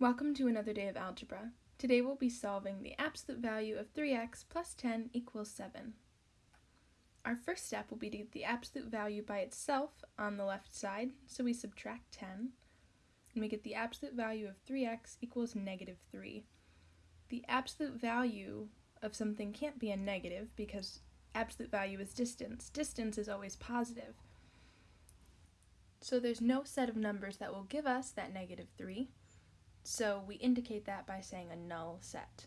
Welcome to another day of algebra. Today we'll be solving the absolute value of 3x plus 10 equals 7. Our first step will be to get the absolute value by itself on the left side, so we subtract 10, and we get the absolute value of 3x equals negative 3. The absolute value of something can't be a negative because absolute value is distance. Distance is always positive. So there's no set of numbers that will give us that negative 3. So we indicate that by saying a null set.